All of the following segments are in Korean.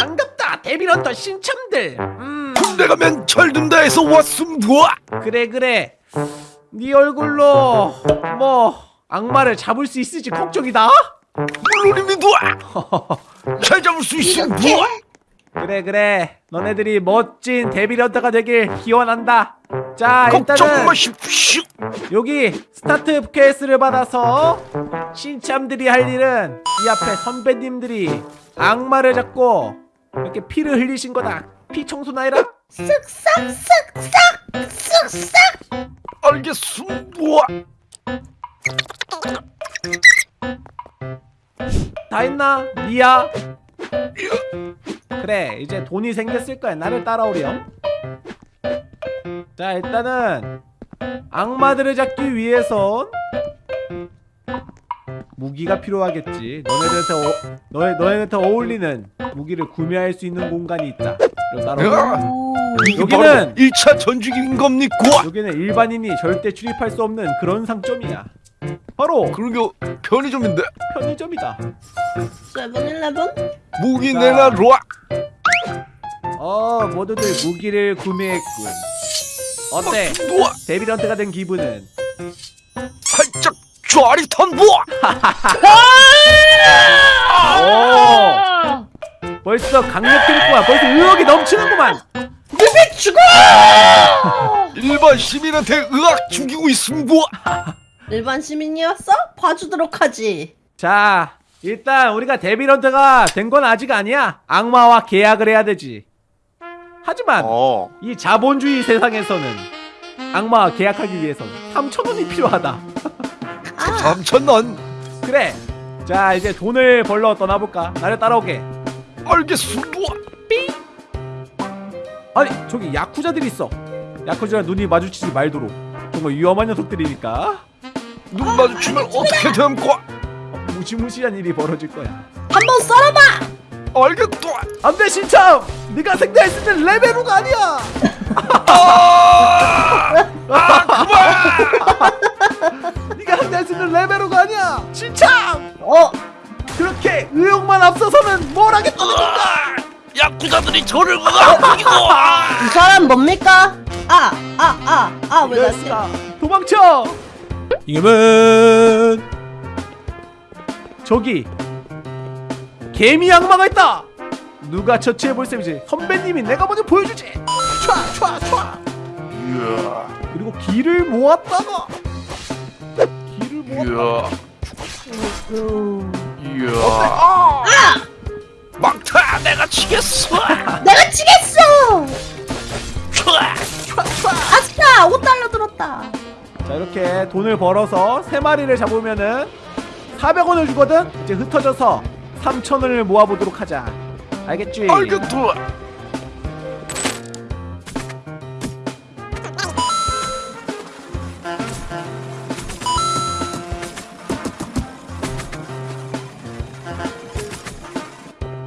반갑다 devil hunter 신참들 음 군대 가면 철든다에서 왔음 뭐야? 그래 그래 네 얼굴로 뭐 악마를 잡을 수 있을지 걱정이다 물론입니다. 잘 잡을 수 있음 뭐야? 그래 그래 너네들이 멋진 devil hunter가 되길 기원한다 자 일단은 마십시오. 여기 스타트 케이스를 받아서 신참들이 할 일은 이 앞에 선배님들이 악마를 잡고 이렇게 피를 흘리신 거다 피 청소나 해라 알겠음 뭐야? 다 했나? 니야? 그래 이제 돈이 생겼을 거야 나를 따라오렴 자 일단은 악마들을 잡기 위해선 무기가 필요하겠지. 너네들한테 어, 너네, 너네한테 어울리는 무기를 구매할 수 있는 공간이 있다 여기는- 바로 1차 전주기인 겁니까? 여기는 일반인이 절대 출입할 수 없는 그런 상점이야. 바로 그러게 편의점인데. 편의점이다. 세븐일레븐? 무기 자. 내놔라. 어 모두들 무기를 구매했군. 어때? 데빌런트가 된 기분은 뭐야? 오 벌써 강력 캐릭터야 벌써 의욕이 넘치는구만 일반 시민한테 의학 죽이고 있음 뭐야? 일반 시민이었어? 봐주도록 하지. 자 일단 우리가 데빌런트가 된 건 아직 아니야 악마와 계약을 해야 되지 하지만 어. 이 자본주의 세상에서는 악마와 계약하기 위해서는 3천원이 필요하다 아, 삼천원. 그래. 자 이제 돈을 벌러 떠나볼까? 나를 따라오게. 뭐야? 아니 저기 야쿠자들이 있어. 야쿠자랑 눈이 마주치지 말도록. 정말 위험한 녀석들이니까. 눈 마주치면 어떻게 됩니까? 어, 무시무시한 일이 벌어질 거야. 한번 썰어봐. 알겠다. 안돼 신참 네가 생대했을 때 레벨로가 아니야! 아, 아 그만. 때 레벨로가 아니야. 신참 어, 그렇게 의욕만 앞서서는 뭘 하겠다는 건가? 야쿠자들이 저를 죽이고. 이 사람 뭡니까? 아, 아, 아, 아, 왜 나한테? 이랬어 도망쳐! 이금은 저기 개미 악마가 있다! 누가 처치해볼 셈이지? 선배님이 내가 먼저 보여주지! 촤촤촤! 그리고 길을 모았다가 이야. 이야. 아! 막타 내가 치겠어. 내가 치겠어. 아싸, 5달러 들었다. 자 이렇게 돈을 벌어서 세 마리를 잡으면은 400원을 주거든 이제 흩어져서 3,000원을 모아보도록 하자 알겠지? 알겠다.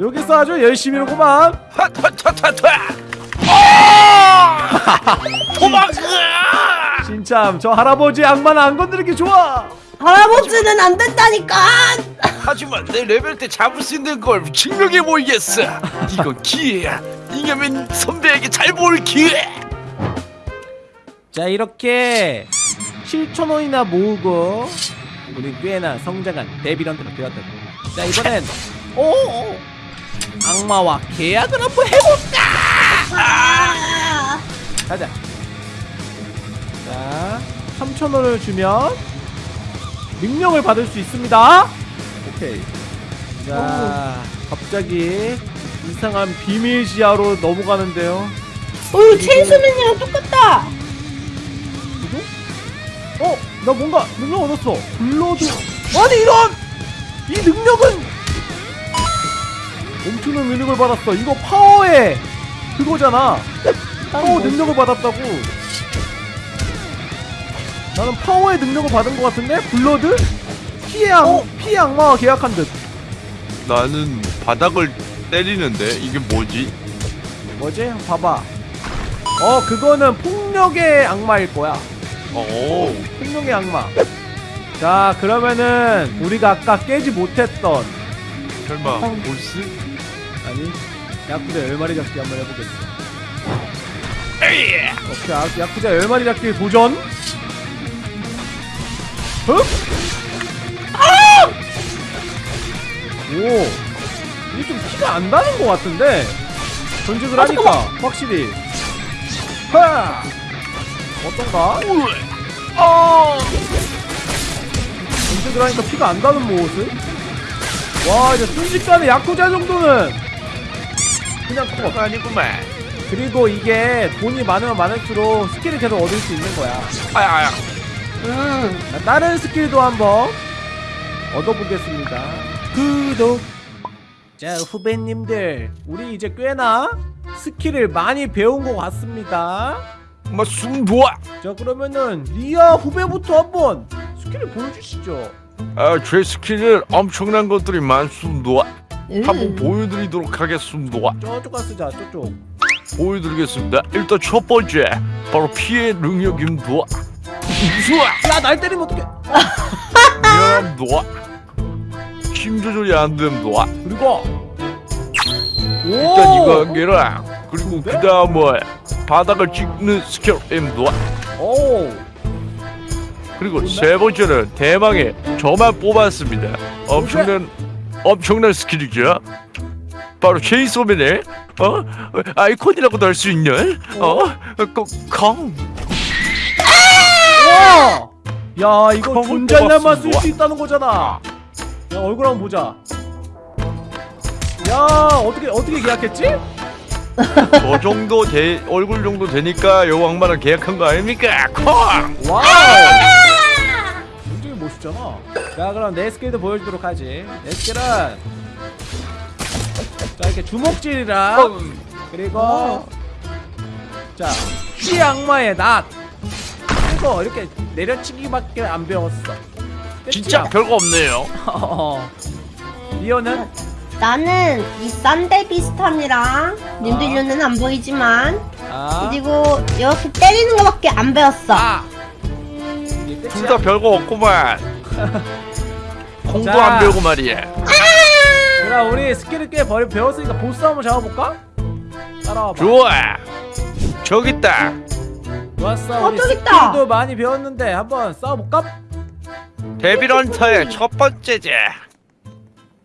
여기서 아주 열심히 하구만 하타타타타. 아! 도망가. 진참 저 할아버지 악마는 안 건드리기 좋아 할아버지는 안 된다니까. 하지만 내 레벨 때 잡을 수 있는 걸 증명해 보이겠어. 이건 기회야. 이겨면 선배에게 잘 보일 기회. 자 이렇게 7,000원이나 모으고 우리 꽤나 성장한 데빌런트가 되었다 자 이번엔 오 악마와 계약을 한번 해볼까 아, 가자 자 3,000원을 주면 능력을 받을 수 있습니다 오케이 자 갑자기 이상한 비밀 지하로 넘어가는데요 오, 체인소맨이랑 똑같다. 이거? 어? 나 뭔가 능력 얻었어 blood 아니 이런! 이 능력은 엄청난 능력을 받았어 이거 파워의 그거잖아 파워 능력을 받았다고 나는 파워의 능력을 받은 것 같은데? blood? 피해, 악, 피해 악마와 계약한 듯 나는 바닥을 때리는데 이게 뭐지? 뭐지? 봐봐 어 그거는 폭력의 악마일 거야 오. 폭력의 악마 자 그러면은 우리가 아까 깨지 못했던 설마 보스? 아니 야쿠자 10마리 잡기 한번 해보겠어 에이! 오케이 야- 야쿠자 10마리 잡기 도전. 흡! 오! 이게 좀 피가 안 나는 것 같은데? 전직을 아, 하니까 확실히. 하! 어떤가? 어 전직을 하니까 피가 안 나는 모습. 와 이제 순식간에 야쿠자 정도는 그냥 컷 아니구만 그리고 이게 돈이 많으면 많을수록 스킬을 계속 얻을 수 있는 거야 아야 아야 음. 자, 다른 스킬도 한번 얻어보겠습니다. 구독. 자 후배님들, 우리 이제 꽤나 스킬을 많이 배운 것 같습니다. 막숨 놓아 자 그러면은 리아 후배부터 한번 스킬을 보여주시죠. 아제 스킬은 엄청난 것들이 많습니다 음. 한번 보여드리도록 하겠습니다 저쪽 가쓰자 저쪽. 보여드리겠습니다 일단 첫 번째 바로 피해 능력입니다 우수아 야날 때리면 어떡해? 미안합니다 힘 조절이 안 됩니다 그리고 오. 일단 이거 한 개랑 그리고? 그 다음에 바닥을 찍는 스킬입니다 오. 그리고? 세 번째는 대망의 저만 뽑았습니다 엄청난 엄청난 스킬이죠 바로 체인소맨의 어 아이콘이라고도 할 수 있는 어 콩 와. 야 이거 콩은 존잘남만 쓸. 수 있다는 거잖아. 야 얼굴 한번 보자. 야 어떻게 어떻게 계약했지? 저 정도 돼 얼굴 정도 되니까 요 악마랑 계약한 거 아닙니까 콩 와우! 멋있잖아. 자, 그럼 내 스킬도 보여주도록 하지. 내 스킬은 자 이렇게 주먹질이랑 그리고 자 피 악마의 낫 그리고 이렇게 내려치기밖에 안 배웠어. 진짜 별거 없네요 어. 리오는 나는 이 싼데 비슷함이랑 님들 아. 눈은 안 보이지만 아, 그리고 이렇게 때리는 거밖에 안 배웠어. 아. 둘. 다 별거 없구만 공도 자. 안 배우고 말이야 그럼 우리 스킬을 꽤 버- 배웠으니까 보스 한번 잡아볼까? 따라와봐. 좋아 저기 있다 좋았어. 어, 우리 저기 있다. 스킬도 많이 배웠는데 한번 싸워볼까? 데빌런터의 첫 번째제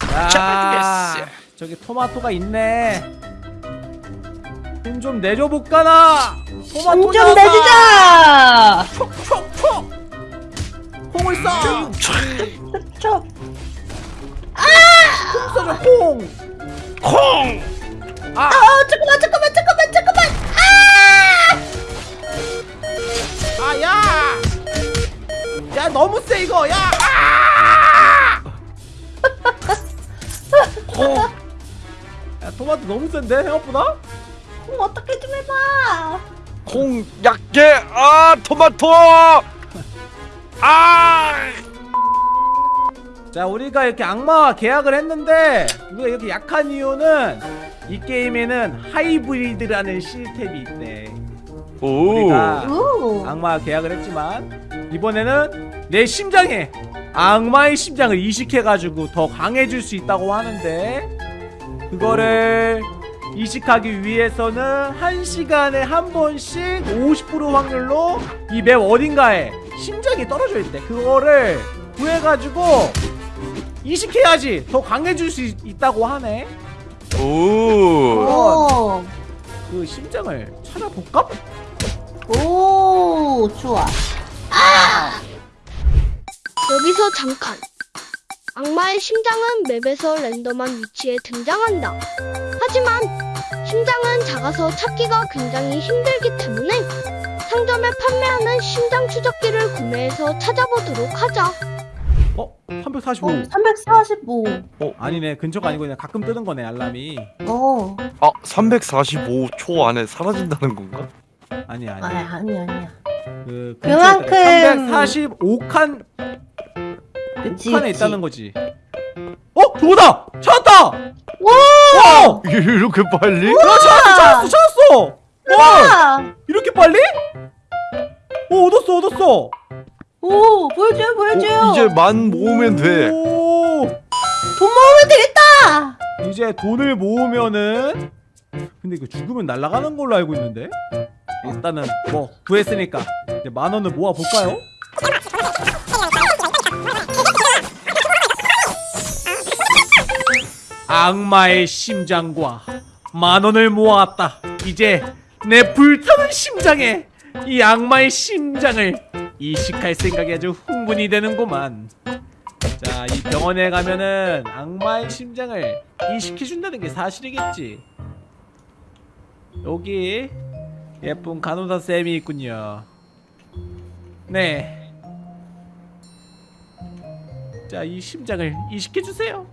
자, 잡아주겠어. 저기 토마토가 있네. 힘좀 내줘 볼까나. 토마토 돈좀 내주자. 촉촉촉. 콩을 쏴. 저콩 쏴줘 콩. 콩 아, 어, 잠깐만 잠깐만 잠깐만 잠깐만. 아! 아 야. 야 너무 세 이거. 야. 아! 콩 야 토마토 너무 센데 생각보다? 그럼 어떻게 좀 해봐. 콩 약게 아 토마토 아 자 우리가 이렇게 악마와 계약을 했는데 우리가 이렇게 약한 이유는 이 게임에는 하이브리드라는 시스템이 있대. 오. 우리가 오. 악마와 계약을 했지만 이번에는 내 심장에 악마의 심장을 이식해가지고 더 강해질 수 있다고 하는데 그거를 이식하기 위해서는 한 시간에 한 번씩 50% 확률로 이 맵 어딘가에 심장이 떨어져 있대. 그거를 구해가지고 이식해야지 더 강해질 수 있, 있다고 하네. 오. 오. 그 심장을 찾아볼까? 오. 좋아. 여기서 잠깐. 악마의 심장은 맵에서 랜덤한 위치에 등장한다. 하지만 심장은 작아서 찾기가 굉장히 힘들기 때문에 상점에 판매하는 심장 추적기를 구매해서 찾아보도록 하자. 어? 345. 어, 345. 어 아니네 근처가 아니고 그냥 가끔 뜨는 거네 알람이 어. 아 345초 안에 사라진다는 건가? 아니야 아, 아니야 아니 아니야. 그 그만큼- 345칸 그치. 칸에 그치. 있다는 거지 어 그거다 찾았다 와! 어 이게 이렇게 빨리? 야, 찾았어 찾았어 찾았어 어 와! 이렇게 빨리 오 얻었어 얻었어 오, 보여줘요, 보여줘요. 어, 이제 만 모으면 돼. 오돈 모으면 되겠다. 이제 돈을 모으면은 근데 이거 죽으면 날아가는 걸로 알고 있는데 일단은 뭐 구했으니까 이제 만 원을 모아 볼까요? 악마의 심장과 만 원을 모았다. 이제 내 불타는 심장에 이 악마의 심장을 이식할 생각이 아주 흥분이 되는구만. 자, 이 병원에 가면은 악마의 심장을 이식해준다는 게 사실이겠지. 여기 예쁜 간호사 쌤이 있군요. 네. 자, 이 심장을 이식해주세요.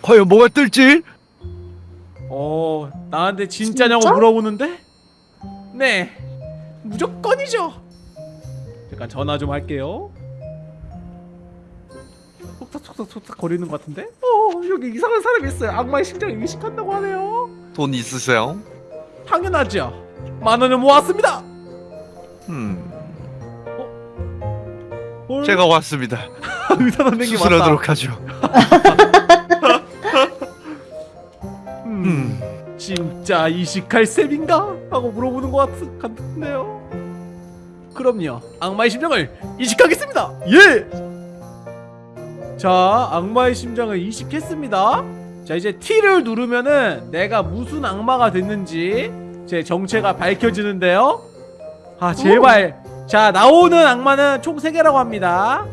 과연 뭐가 뜰지? 어, 나한테 진짜냐고 진짜? 물어보는데? 네, 무조건이죠. 잠깐 전화 좀 할게요. 속삭속삭속삭 거리는 것 같은데? 어, 여기 이상한 사람이 있어요. 악마의 심장을 이식한다고 하네요. 돈 있으세요? 당연하죠. 만 원을 모았습니다. 음, 헐, 제가 왔습니다. 의사 선생님. 수술하도록 하죠. 음, 음, 진짜 이식할 셈인가? 하고 물어보는 것 같, 같은데요. 그럼요. 악마의 심장을 이식하겠습니다. 예. 자, 악마의 심장을 이식했습니다. 자, 이제 T를 누르면은 내가 무슨 악마가 됐는지 제 정체가 밝혀지는데요. 아, 제발. 자, 나오는 악마는 총 3개라고 합니다.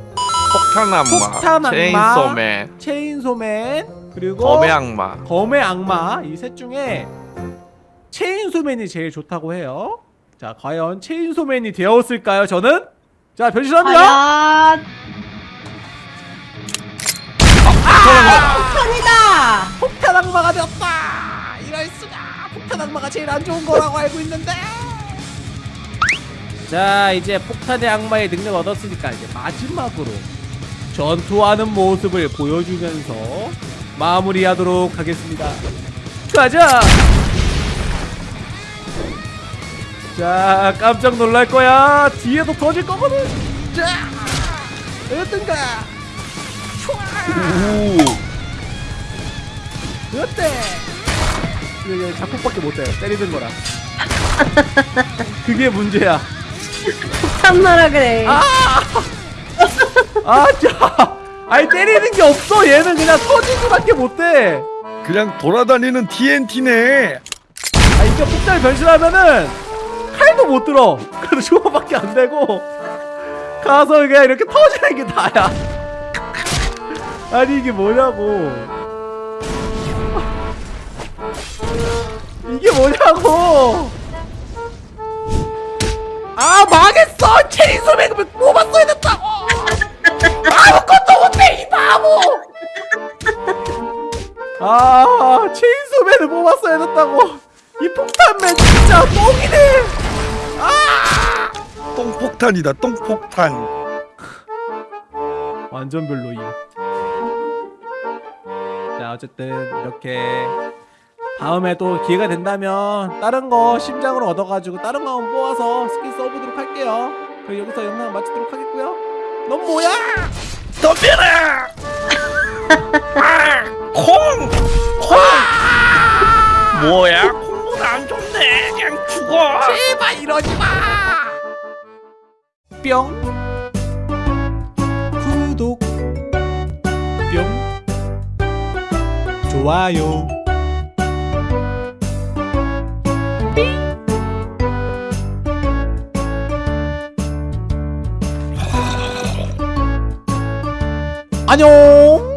폭탄 악마, 폭탄 악마. 체인소맨, 체인소맨, 그리고 검의 악마. 검의 악마 이 셋 중에 체인소맨이 제일 좋다고 해요. 자, 과연 체인소맨이 되었을까요? 저는 자 변신합니다. 과연 편이다. 폭탄 악마가 되었다. 이럴 수가. 폭탄 악마가 제일 안 좋은 거라고 알고 있는데. 자, 이제 폭탄의 악마의 능력 얻었으니까 이제 마지막으로 전투하는 모습을 보여주면서 마무리하도록 하겠습니다. 가자. 자, 깜짝 놀랄 거야. 뒤에도 터질 거거든. 자, 어떤가? 어때? 이게 작곡밖에 못해. 때리는 거라. 그게 문제야. 참나라 그래. 아, 아, 자, 아니 때리는 게 없어. 얘는 그냥 터지기밖에 못해. 그냥 돌아다니는 TNT네. 아, 이게 폭탄 변신하면은 칼도 못 들어. 그래도 주먹밖에 안 되고 가서 그냥 이렇게 터지는 게 다야. 아니 이게 뭐냐고. 이게 뭐냐고. 아 망했어. 체인소맨 뽑았어야 됐다고. 아무것도 못해 이 바보. 아 체인소맨을 뽑았어야 됐다고. 이 폭탄맨 진짜 똥이네. 아 똥폭탄이다, 똥폭탄. 완전 별로임. 자 어쨌든 이렇게 다음에 또 기회가 된다면 다른 거 심장으로 얻어가지고 다른 거 한번 뽑아서 스킨 써보도록 할게요. 그럼 여기서 영상 마치도록 하겠고요. 넌 뭐야? 덤벼라! 아, 콩! 콩! 뭐야? 뿅. 구독. 뿅. 좋아요. 안녕.